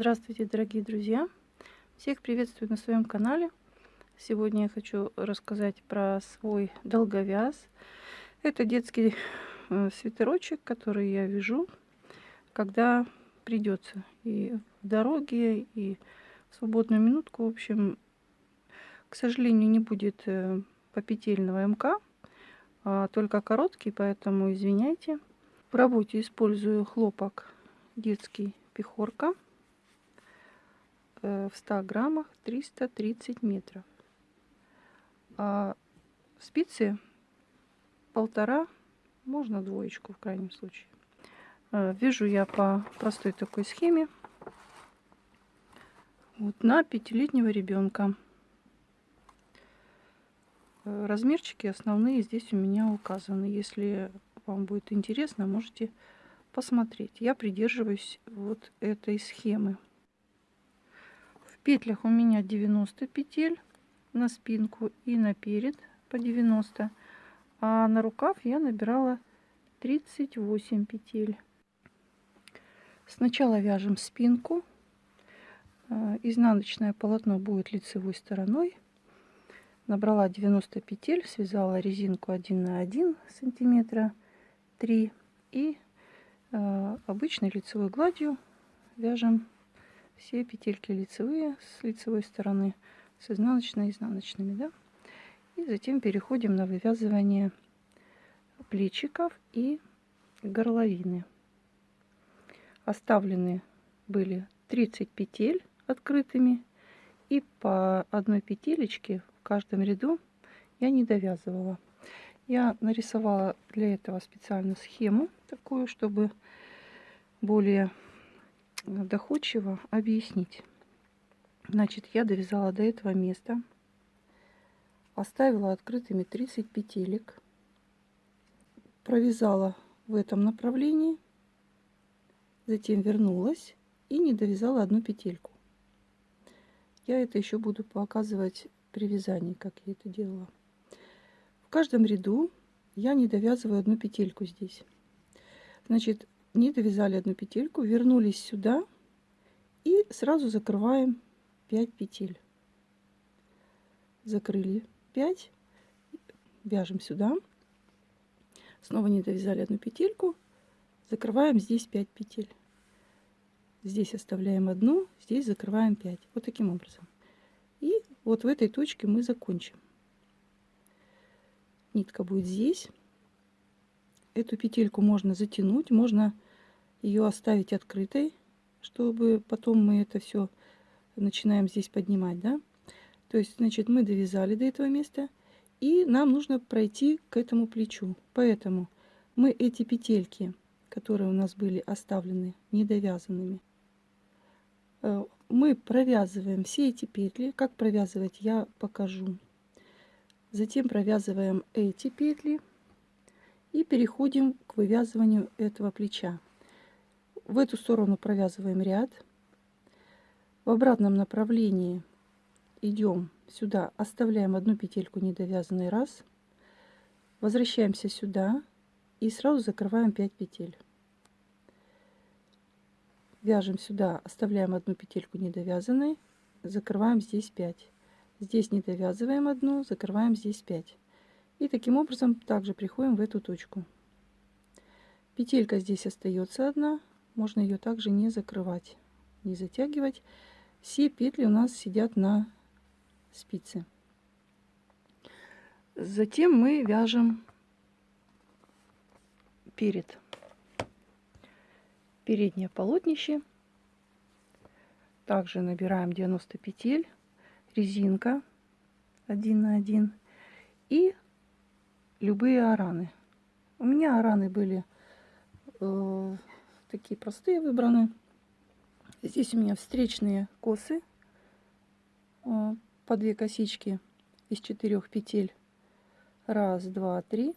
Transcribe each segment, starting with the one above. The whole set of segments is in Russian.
Здравствуйте, дорогие друзья! Всех приветствую на своем канале. Сегодня я хочу рассказать про свой долговяз. Это детский э, свитерочек, который я вяжу, когда придется. И в дороге, и в свободную минутку. В общем, к сожалению, не будет э, попетельного МК, а только короткий, поэтому извиняйте. В работе использую хлопок детский пехорка в 100 граммах 330 метров. А спицы полтора, можно двоечку в крайнем случае. Э, вяжу я по простой такой схеме. Вот на пятилетнего ребенка. Э, размерчики основные здесь у меня указаны. Если вам будет интересно, можете посмотреть. Я придерживаюсь вот этой схемы петлях у меня 90 петель на спинку и на перед по 90 а на рукав я набирала 38 петель. Сначала вяжем спинку. Э, изнаночное полотно будет лицевой стороной. Набрала 90 петель связала резинку 1 на 1 сантиметра 3 и э, обычной лицевой гладью вяжем все петельки лицевые с лицевой стороны с изнаночной изнаночными да. И затем переходим на вывязывание плечиков и горловины. Оставлены были 30 петель открытыми и по одной петелечке в каждом ряду я не довязывала. Я нарисовала для этого специальную схему такую чтобы более доходчиво объяснить. Значит, я довязала до этого места, оставила открытыми 30 петелек, провязала в этом направлении, затем вернулась и не довязала одну петельку. Я это еще буду показывать при вязании, как я это делала. В каждом ряду я не довязываю одну петельку здесь. Значит, не довязали одну петельку, вернулись сюда и сразу закрываем 5 петель. Закрыли 5, вяжем сюда, снова не довязали одну петельку, закрываем здесь 5 петель. Здесь оставляем одну, здесь закрываем 5. Вот таким образом. И вот в этой точке мы закончим. Нитка будет здесь. Эту петельку можно затянуть, можно ее оставить открытой, чтобы потом мы это все начинаем здесь поднимать, да. То есть, значит, мы довязали до этого места, и нам нужно пройти к этому плечу. Поэтому мы эти петельки, которые у нас были оставлены недовязанными, э, мы провязываем все эти петли. Как провязывать, я покажу. Затем провязываем эти петли и переходим к вывязыванию этого плеча. В эту сторону провязываем ряд. В обратном направлении идем сюда оставляем одну петельку недовязанной раз. Возвращаемся сюда и сразу закрываем 5 петель. Вяжем сюда оставляем одну петельку недовязанной закрываем здесь 5 здесь не довязываем одну закрываем здесь 5 и таким образом также приходим в эту точку петелька здесь остается одна можно ее также не закрывать, не затягивать. Все петли у нас сидят на спице. Затем мы вяжем перед переднее полотнище. Также набираем 90 петель, резинка 1 на 1 и любые араны. У меня араны были э, такие простые выбраны. Здесь у меня встречные косы э, по две косички из четырех петель. Раз, два, три.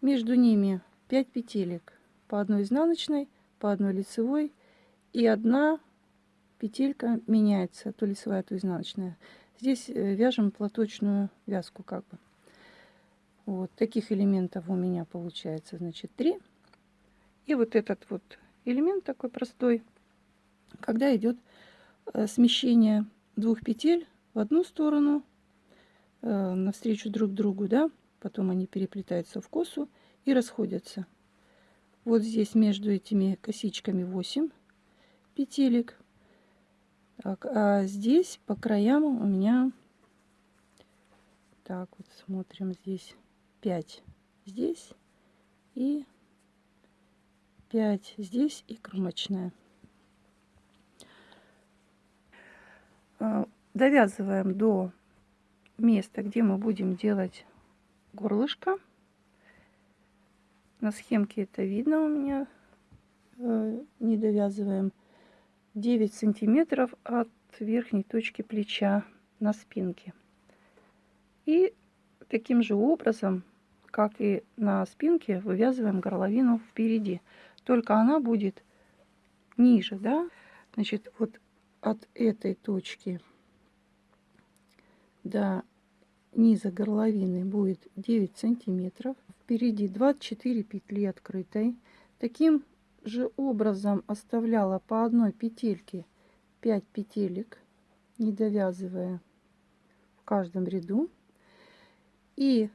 Между ними 5 петелек по одной изнаночной, по одной лицевой и одна петелька меняется, то лицевая, то изнаночная. Здесь э, вяжем платочную вязку как бы. Вот таких элементов у меня получается, значит, 3. И вот этот вот элемент такой простой, когда идет э, смещение двух петель в одну сторону, э, навстречу друг другу, да, потом они переплетаются в косу и расходятся. Вот здесь между этими косичками 8 петелек. Так, а здесь по краям у меня, так вот смотрим, здесь 5 здесь и 5 здесь и кромочная. А, довязываем до места, где мы будем делать горлышко. На схемке это видно у меня. Э, не довязываем 9 сантиметров от верхней точки плеча на спинке. И таким же образом, как и на спинке, вывязываем горловину впереди. Только она будет ниже, да? Значит, вот от этой точки до низа горловины будет 9 сантиметров. Впереди 24 петли открытой. Таким же образом оставляла по одной петельке 5 петелек, не довязывая в каждом ряду. И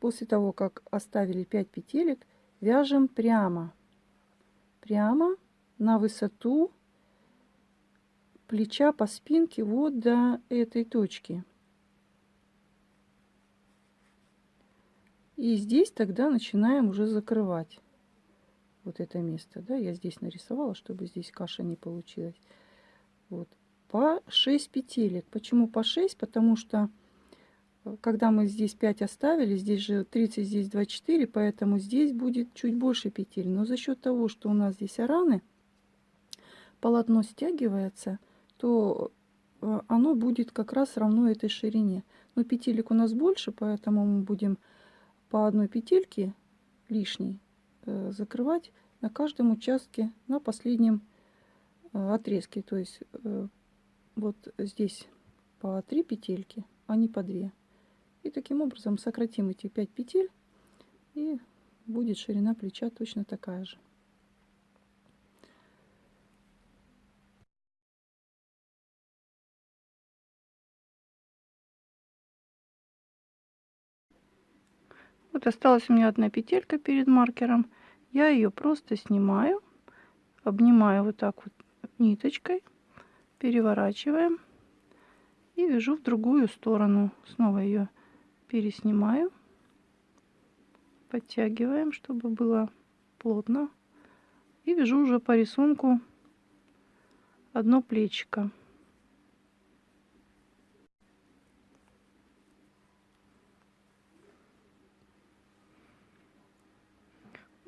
после того, как оставили 5 петелек, вяжем прямо. Прямо на высоту плеча по спинке вот до этой точки. И здесь тогда начинаем уже закрывать вот это место. Да, я здесь нарисовала, чтобы здесь каша не получилась. Вот. По 6 петелек. Почему по 6? Потому что когда мы здесь 5 оставили, здесь же 30, здесь 24, поэтому здесь будет чуть больше петель. Но за счет того, что у нас здесь араны, полотно стягивается, то э, оно будет как раз равно этой ширине. Но петелек у нас больше, поэтому мы будем по одной петельке лишней э, закрывать на каждом участке на последнем э, отрезке. То есть вот здесь по 3 петельки, а не по 2. И таким образом сократим эти 5 петель и будет ширина плеча точно такая же. Вот осталась у меня одна петелька перед маркером. Я ее просто снимаю, обнимаю вот так вот ниточкой, переворачиваем и вяжу в другую сторону. Снова ее переснимаю, подтягиваем, чтобы было плотно. И вяжу уже по рисунку одно плечико.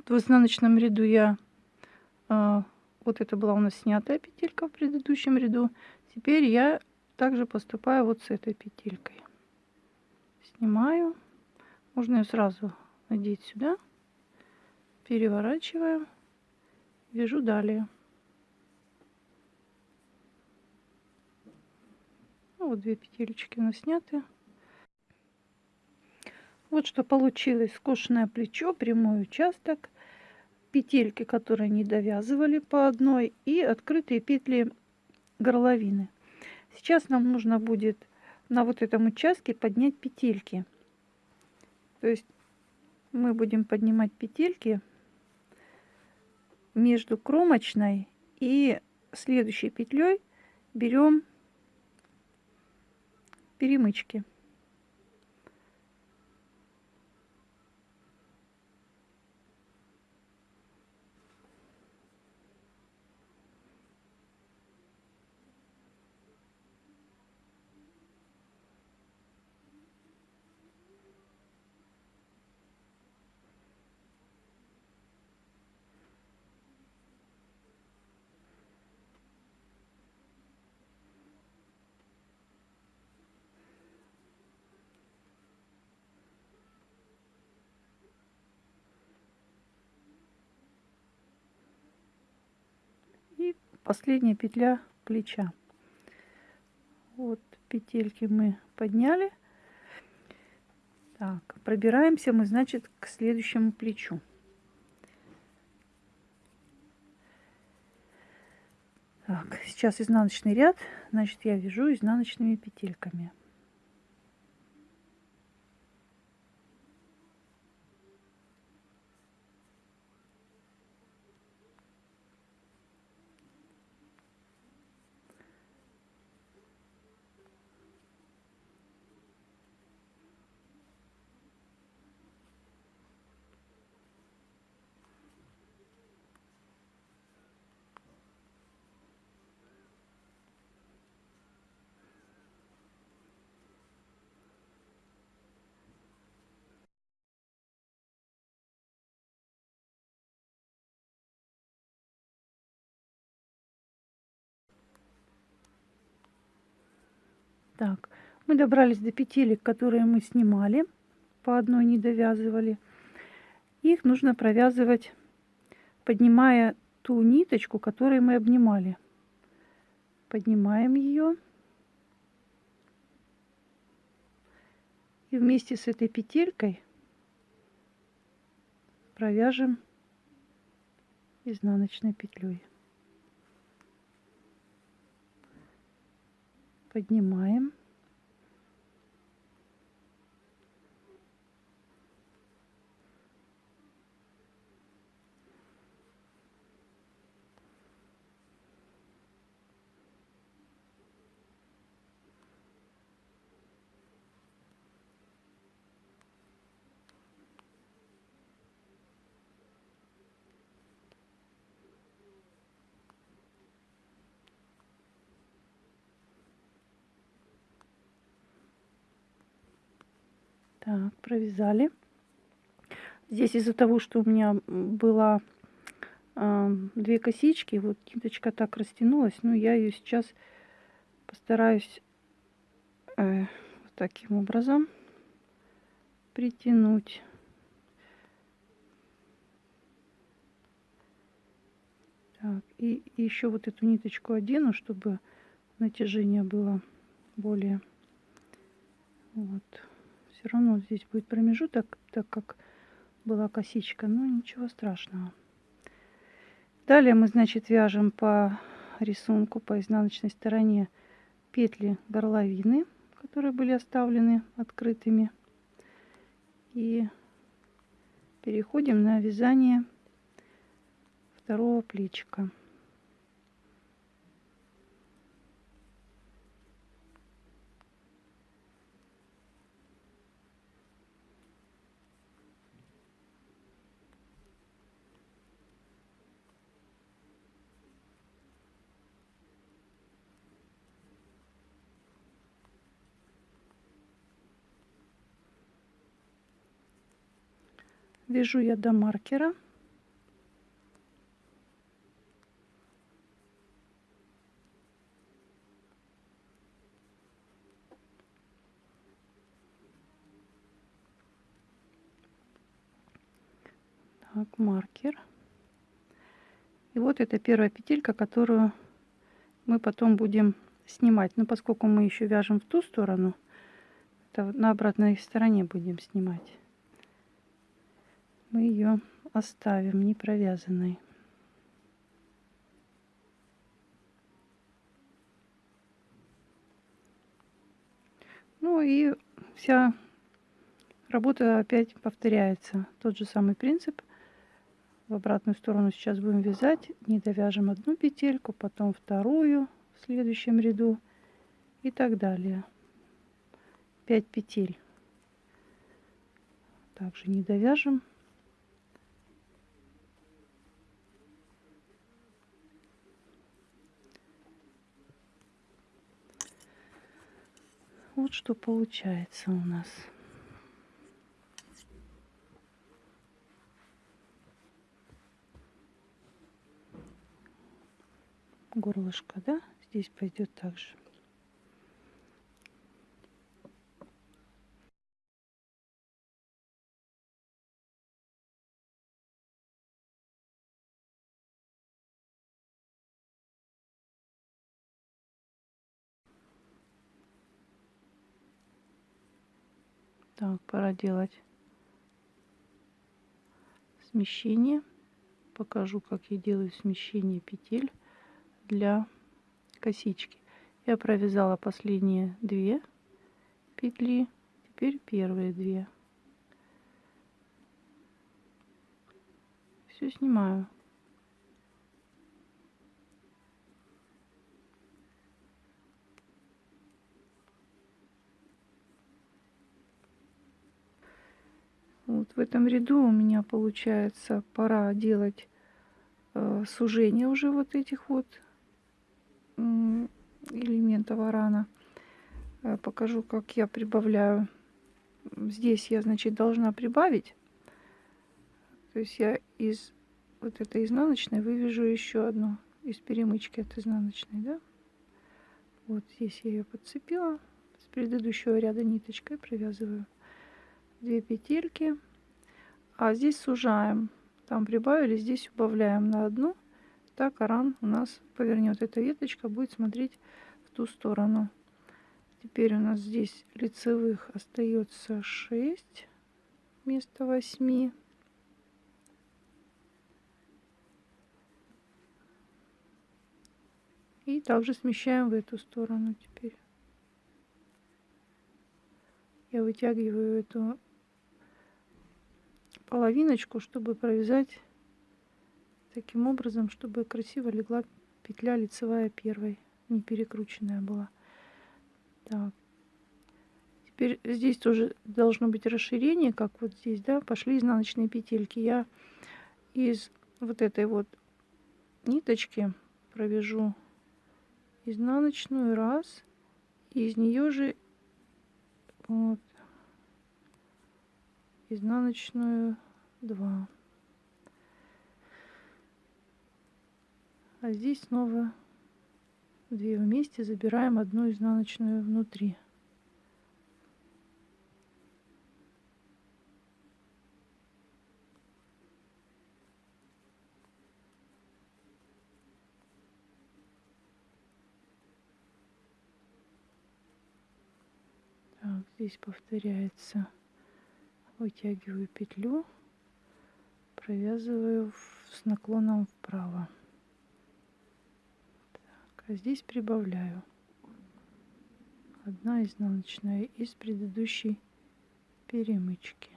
в изнаночном ряду я а, вот это была у нас снятая петелька в предыдущем ряду теперь я также поступаю вот с этой петелькой снимаю. Можно ее сразу надеть сюда. Переворачиваем. Вяжу далее. Ну, вот две петелечки у нас сняты. Вот что получилось. Скошенное плечо прямой участок петельки, которые не довязывали по одной, и открытые петли горловины. Сейчас нам нужно будет на вот этом участке поднять петельки. То есть мы будем поднимать петельки между кромочной и следующей петлей берем перемычки. Последняя петля плеча. Вот петельки мы подняли. Так, пробираемся мы, значит, к следующему плечу. Так, сейчас изнаночный ряд, значит, я вяжу изнаночными петельками. Так, мы добрались до петелек, которые мы снимали, по одной не довязывали. Их нужно провязывать, поднимая ту ниточку, которую мы обнимали. Поднимаем ее. И вместе с этой петелькой провяжем изнаночной петлей. Поднимаем. Так, провязали. Здесь из-за того, что у меня была э, две косички, вот ниточка так растянулась, но я ее сейчас постараюсь э, вот таким образом притянуть. Так, и еще вот эту ниточку одену, чтобы натяжение было более вот все равно здесь будет промежуток, так как была косичка, но ничего страшного. Далее мы, значит, вяжем по рисунку, по изнаночной стороне петли горловины, которые были оставлены открытыми. И переходим на вязание второго плечика. Вяжу я до маркера. Так, маркер. И вот это первая петелька, которую мы потом будем снимать. Но поскольку мы еще вяжем в ту сторону, это на обратной стороне будем снимать мы ее оставим не провязанной. Ну и вся работа опять повторяется. Тот же самый принцип. В обратную сторону сейчас будем вязать. Не довяжем одну петельку, потом вторую в следующем ряду и так далее. 5 петель. Также не довяжем. Вот что получается у нас. Горлышко, да? Здесь пойдет также. Так, пора делать смещение. Покажу, как я делаю смещение петель для косички. Я провязала последние две петли, теперь первые две. Все снимаю. Вот в этом ряду у меня получается пора делать э, сужение уже вот этих вот элементов арана. Э, покажу, как я прибавляю. Здесь я, значит, должна прибавить. То есть я из вот этой изнаночной вывяжу еще одну из перемычки от изнаночной, да? Вот здесь я ее подцепила с предыдущего ряда ниточкой, провязываю 2 петельки, а здесь сужаем. Там прибавили, здесь убавляем на одну. Так аран у нас повернет. Эта веточка будет смотреть в ту сторону. Теперь у нас здесь лицевых остается 6 вместо 8. И также смещаем в эту сторону теперь. Я вытягиваю эту половиночку, чтобы провязать таким образом, чтобы красиво легла петля лицевая первой, не перекрученная была. Так. Теперь здесь тоже должно быть расширение, как вот здесь, да, пошли изнаночные петельки. Я из вот этой вот ниточки провяжу изнаночную раз, и из нее же вот изнаночную 2 а здесь снова две вместе забираем одну изнаночную внутри. Так, здесь повторяется. Вытягиваю петлю провязываю с наклоном вправо. Так, а здесь прибавляю. Одна изнаночная из предыдущей перемычки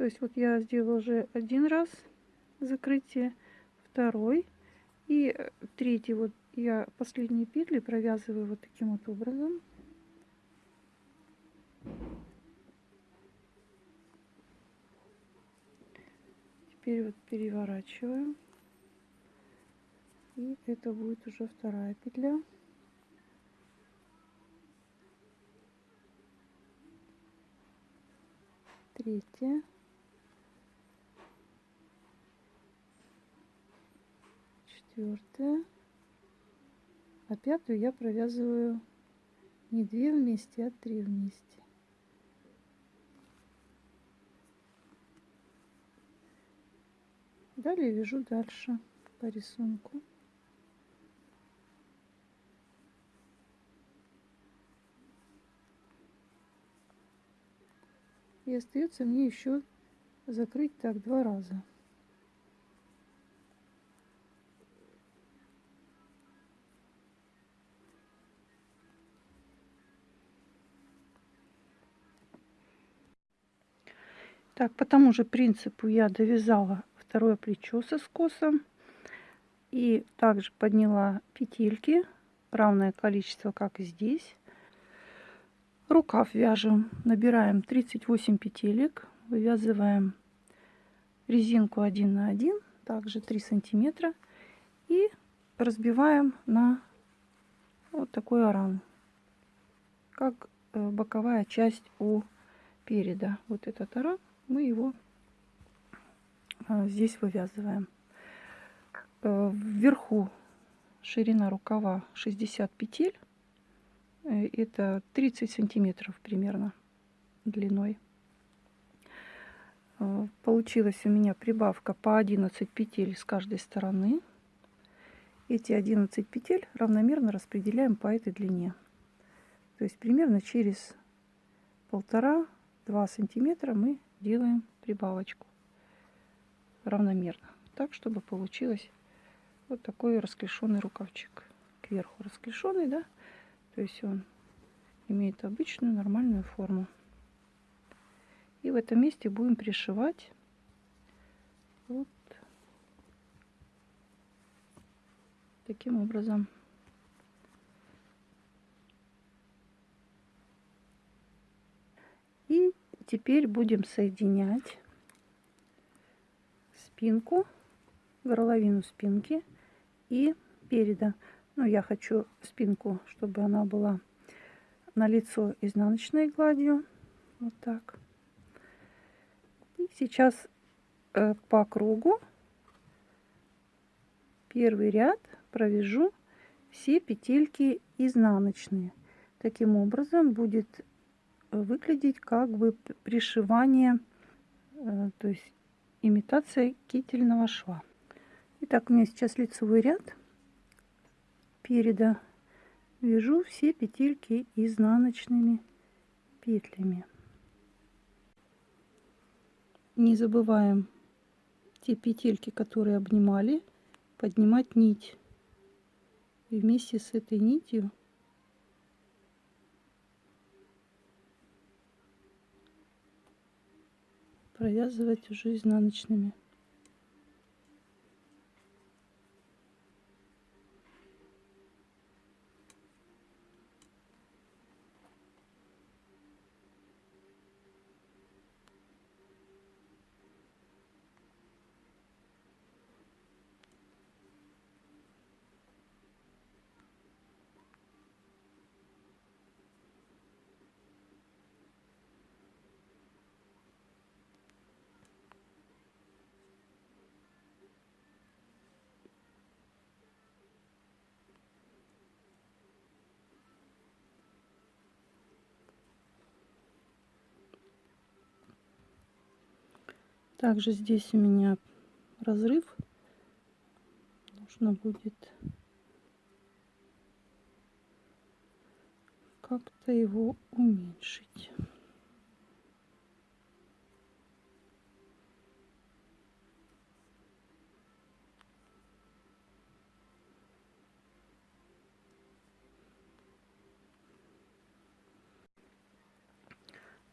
То есть вот я сделала уже один раз закрытие, второй и э, третий вот я последние петли провязываю вот таким вот образом. Теперь вот переворачиваю. И это будет уже вторая петля. Третья. Четвертая а пятую я провязываю не две вместе а три вместе. Далее вяжу дальше по рисунку. И остается мне еще закрыть так два раза Так, по тому же принципу я довязала второе плечо со скосом. И также подняла петельки, равное количество, как и здесь. Рукав вяжем, набираем 38 петелек, вывязываем резинку 1 на 1, также 3 сантиметра. И разбиваем на вот такой оран, как э, боковая часть у переда. Вот этот оран мы его а, здесь вывязываем. Э, вверху ширина рукава 60 петель. Э, это 30 сантиметров примерно длиной. Э, получилась у меня прибавка по 11 петель с каждой стороны. Эти 11 петель равномерно распределяем по этой длине. То есть примерно через полтора-два сантиметра мы делаем прибавочку равномерно. Так, чтобы получилось вот такой расклешенный рукавчик. Кверху расклешенный, да? То есть он имеет обычную нормальную форму. И в этом месте будем пришивать вот таким образом. И теперь будем соединять спинку, горловину спинки и переда. Ну, я хочу спинку, чтобы она была на лицо изнаночной гладью. Вот так. И сейчас э, по кругу первый ряд провяжу все петельки изнаночные. Таким образом будет выглядеть как бы пришивание, э, то есть имитация кительного шва. Итак, у меня сейчас лицевой ряд. Переда вяжу все петельки изнаночными петлями. Не забываем те петельки, которые обнимали, поднимать нить. И вместе с этой нитью провязывать уже изнаночными. Также здесь у меня разрыв. Нужно будет как-то его уменьшить.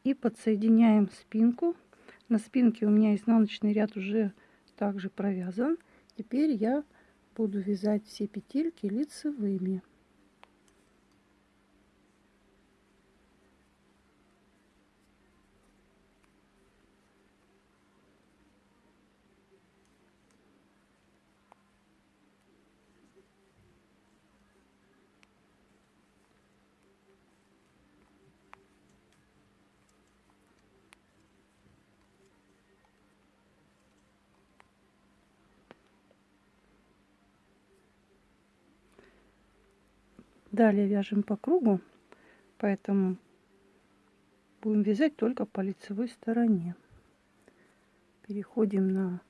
И подсоединяем спинку на спинке у меня изнаночный ряд уже также провязан. Теперь я буду вязать все петельки лицевыми. Далее вяжем по кругу, поэтому будем вязать только по лицевой стороне. Переходим на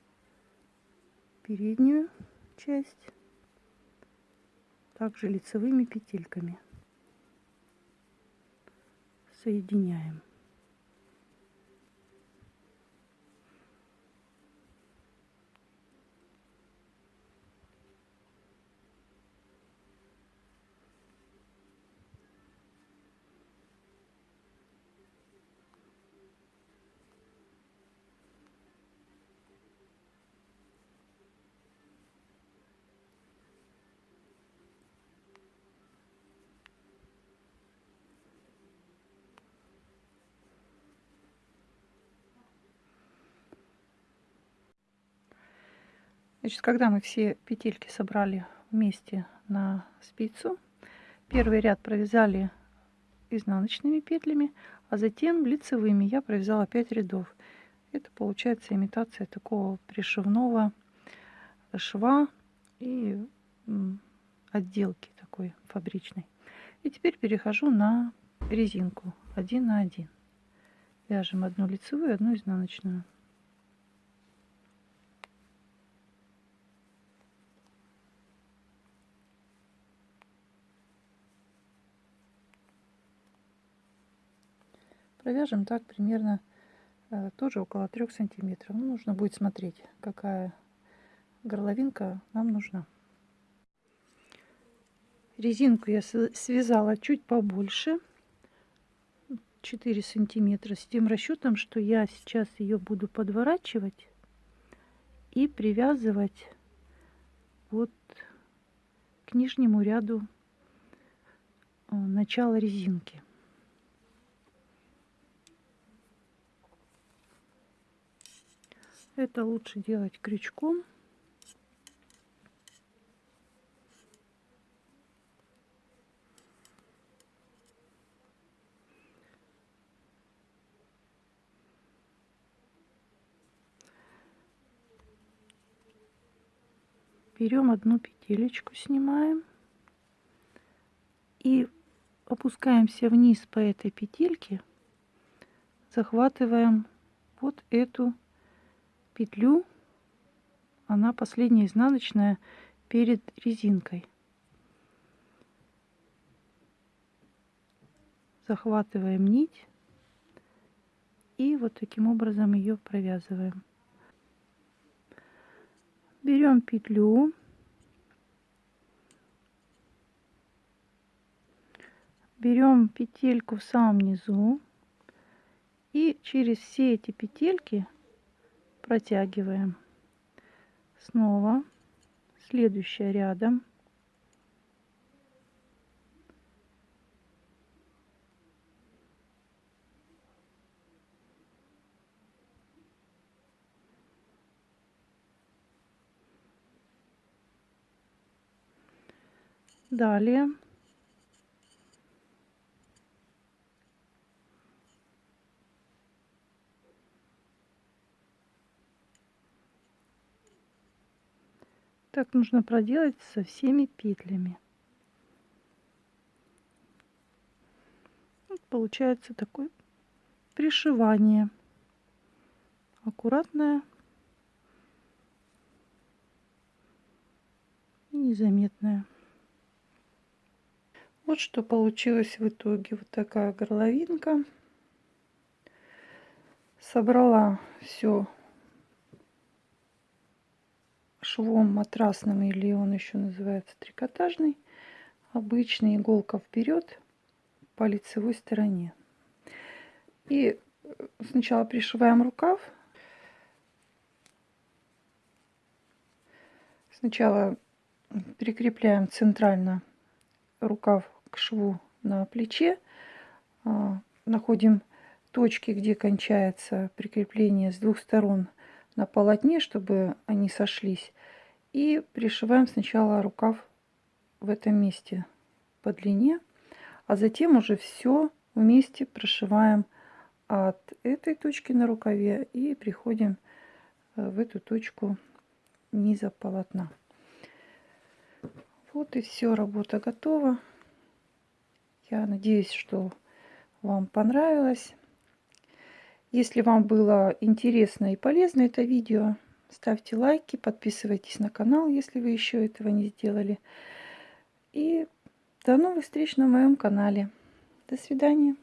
переднюю часть, также лицевыми петельками соединяем. Значит, когда мы все петельки собрали вместе на спицу, первый ряд провязали изнаночными петлями, а затем лицевыми я провязала 5 рядов. Это получается имитация такого пришивного шва и отделки такой фабричной. И теперь перехожу на резинку 1 на 1. Вяжем одну лицевую, одну изнаночную. Провяжем так примерно э, тоже около 3 сантиметров. Ну, нужно будет смотреть, какая горловинка нам нужна. Резинку я связала чуть побольше. 4 сантиметра с тем расчетом, что я сейчас ее буду подворачивать и привязывать вот к нижнему ряду э, начала резинки. Это лучше делать крючком. берем одну петелечку снимаем и опускаемся вниз по этой петельке захватываем вот эту петлю она последняя изнаночная перед резинкой. Захватываем нить и вот таким образом ее провязываем. Берем петлю берем петельку в самом низу и через все эти петельки протягиваем. Снова. Следующая рядом. Далее так нужно проделать со всеми петлями. Вот получается такое пришивание аккуратное и незаметное. Вот что получилось в итоге. Вот такая горловинка. Собрала все швом матрасным или он еще называется трикотажный. Обычная иголка вперед по лицевой стороне. И сначала пришиваем рукав. Сначала прикрепляем центрально рукав к шву на плече. А, находим точки, где кончается прикрепление с двух сторон на полотне, чтобы они сошлись. И пришиваем сначала рукав в этом месте по длине, а затем уже все вместе прошиваем от этой точки на рукаве и приходим э, в эту точку низа полотна. Вот и все, работа готова. Я надеюсь, что вам понравилось. Если вам было интересно и полезно это видео, ставьте лайки, подписывайтесь на канал, если вы еще этого не сделали. И до новых встреч на моем канале. До свидания.